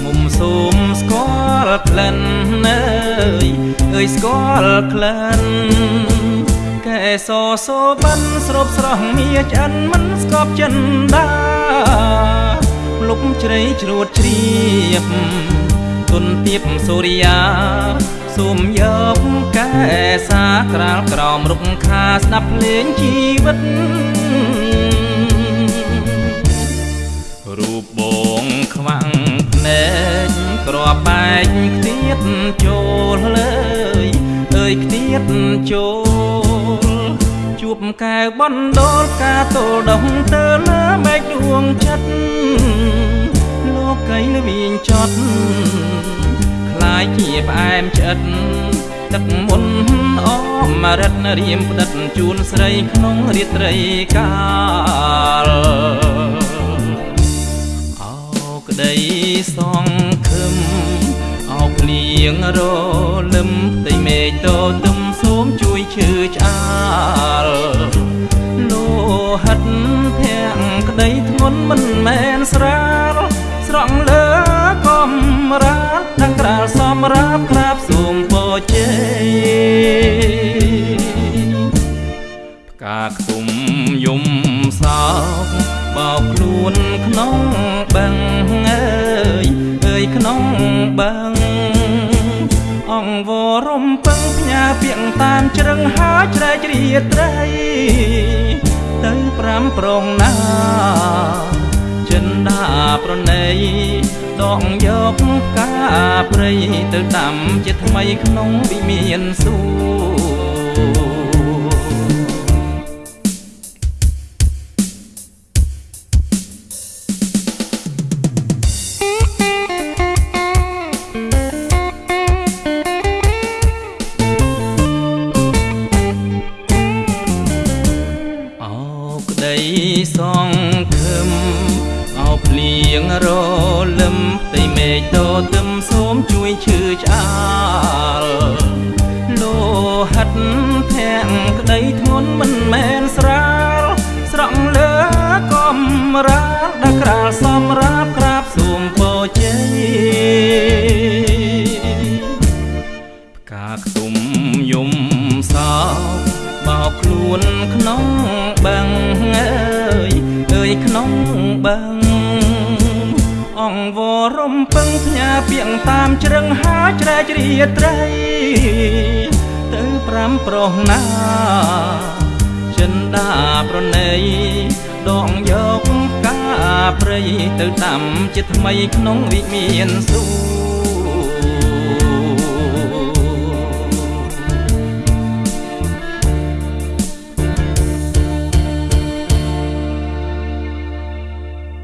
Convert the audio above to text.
ឃុំសូមស្គាល់ក្លិនអើយអើយស្គាល់ក្លិនកែសសូបិនស្រូបស្រស់មាឆ្អិនមិនស្កប់ចិនដាលុបជ្រៃជ្រួតជ្រាបទុនទៀបសូរិយាសូមយកកែសាក្រាលក្រោមរុកខាស្ដាប់លេងជីវិត បងខ្វាំងភ្នែកក្របបែកខ្ទៀតចូលលើយអើយខ្ទៀតចូលជួបកែវបណ្ដូលការទល់ដងទៅលើបែកដួងចិត្តលោកកៃលវិញចត់ខ្លាយជាផ្អែមឆ្អិតទឹកមុនអមរិតរៀមផ្ដិតជូនស្រីក្នុងរាត្រីកាល ងរលឹមផ្ទៃមេឃតទឹមសូមជួយឈឺឆ្អាលលោហិតធាក់ក្តីធ្ងន់មិនមែនស្រាលស្រង់លើកំរាលទាំងក្រាលសំរាប់ក្រាបសូមពរជ័យផ្កាខ្ទុំយំសោកបោកខ្លួនក្នុងបឹងអើយអើយក្នុងបឹងអង្វរំពឹងផ្ញើពាក្យតាមជ្រឹងហាច្រែករាត្រី ទៅប្រាំប្រងណា ចិនដាប្រណីដកយកកាព្រៃទៅដាំជាថ្មីក្នុងវិមានសួគ៌ សងខឹមអោភ្លៀងរលឹមផ្ទៃមេឃតទឹមសូមជួយឈឺឆ្អាលលោហិតធាក់ក្តីធ្ងន់មិនមែនស្រាលស្រង់លើកំរាលដល់ក្រាលសំរាប់ក្រាបសូមពរជ័យផ្កាខ្ទុំយំសោ បោកខ្លួនក្នុងបឹងអើយអើយក្នុងបឹងអង្វរំពឹងផ្ញើពាក្យតាមជ្រឹងហាច្រែករាត្រី ទៅប្រាំប្រុសណាចិនដាប្រណីដងយកកាព្រៃទៅតាមជាថ្មីក្នុងវិមានសួរ